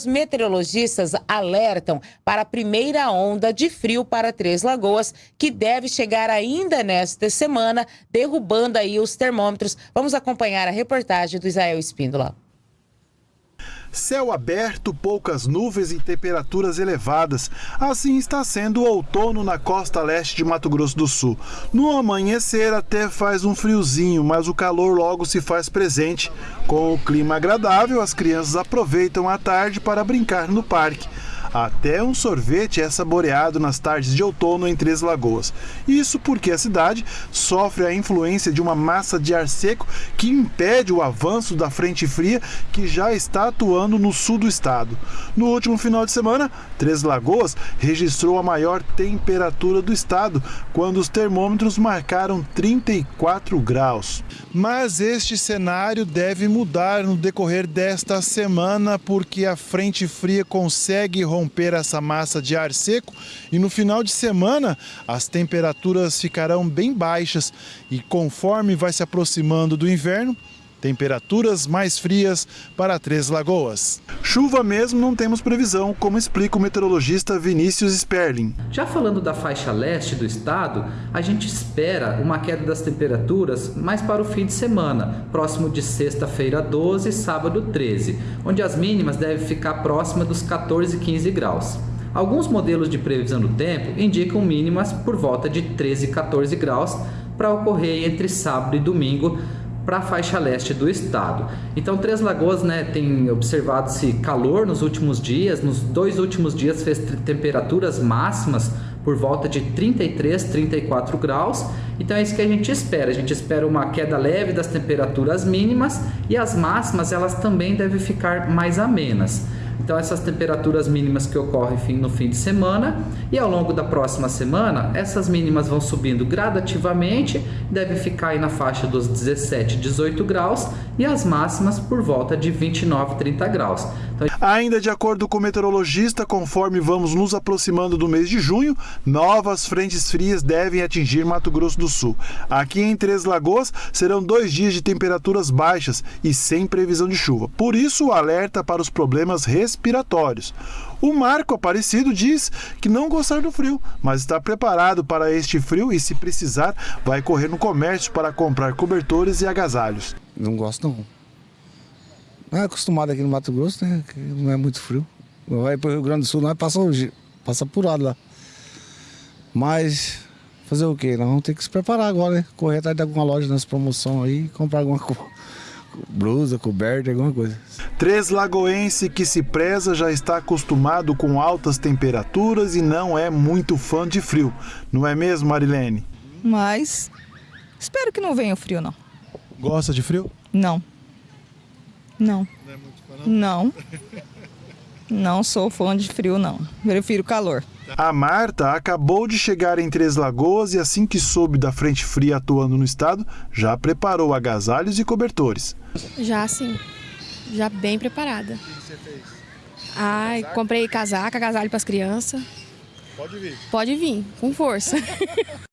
Os meteorologistas alertam para a primeira onda de frio para Três Lagoas, que deve chegar ainda nesta semana, derrubando aí os termômetros. Vamos acompanhar a reportagem do Israel Espíndola. Céu aberto, poucas nuvens e temperaturas elevadas. Assim está sendo o outono na costa leste de Mato Grosso do Sul. No amanhecer até faz um friozinho, mas o calor logo se faz presente. Com o clima agradável, as crianças aproveitam a tarde para brincar no parque. Até um sorvete é saboreado nas tardes de outono em Três Lagoas. Isso porque a cidade sofre a influência de uma massa de ar seco que impede o avanço da frente fria que já está atuando no sul do estado. No último final de semana, Três Lagoas registrou a maior temperatura do estado, quando os termômetros marcaram 34 graus. Mas este cenário deve mudar no decorrer desta semana, porque a frente fria consegue romper romper essa massa de ar seco e no final de semana as temperaturas ficarão bem baixas. E conforme vai se aproximando do inverno, temperaturas mais frias para Três Lagoas. Chuva mesmo não temos previsão, como explica o meteorologista Vinícius Sperling. Já falando da faixa leste do estado, a gente espera uma queda das temperaturas mais para o fim de semana, próximo de sexta-feira 12 e sábado 13, onde as mínimas devem ficar próximas dos 14 e 15 graus. Alguns modelos de previsão do tempo indicam mínimas por volta de 13 e 14 graus para ocorrer entre sábado e domingo, para a faixa leste do estado. Então, Três Lagoas né, tem observado-se calor nos últimos dias, nos dois últimos dias fez temperaturas máximas por volta de 33, 34 graus. Então é isso que a gente espera. A gente espera uma queda leve das temperaturas mínimas e as máximas elas também devem ficar mais amenas. Então essas temperaturas mínimas que ocorrem no fim de semana e ao longo da próxima semana, essas mínimas vão subindo gradativamente, deve ficar aí na faixa dos 17, 18 graus e as máximas por volta de 29, 30 graus. Ainda de acordo com o meteorologista, conforme vamos nos aproximando do mês de junho, novas frentes frias devem atingir Mato Grosso do Sul. Aqui em Três Lagoas serão dois dias de temperaturas baixas e sem previsão de chuva. Por isso, o alerta para os problemas respiratórios. O Marco Aparecido diz que não gostar do frio, mas está preparado para este frio e, se precisar, vai correr no comércio para comprar cobertores e agasalhos. Não gosto não. Não é acostumado aqui no Mato Grosso, né? Que não é muito frio. Vai para o Rio Grande do Sul, nós passa, passa apurado lá. Mas fazer o quê? Nós vamos ter que se preparar agora, né? Correr atrás de alguma loja nessa promoção aí, comprar alguma blusa, coberta, alguma coisa. Três Lagoense que se preza já está acostumado com altas temperaturas e não é muito fã de frio. Não é mesmo, Marilene? Mas espero que não venha o frio, não. Gosta de frio? Não. Não. Não é muito fã, não? Não. Não sou fã de frio, não. Prefiro calor. A Marta acabou de chegar em Três Lagoas e assim que soube da frente fria atuando no estado, já preparou agasalhos e cobertores. Já sim. Já bem preparada. O que você fez? Ai, comprei casaca, agasalho para as crianças. Pode vir. Pode vir, com força.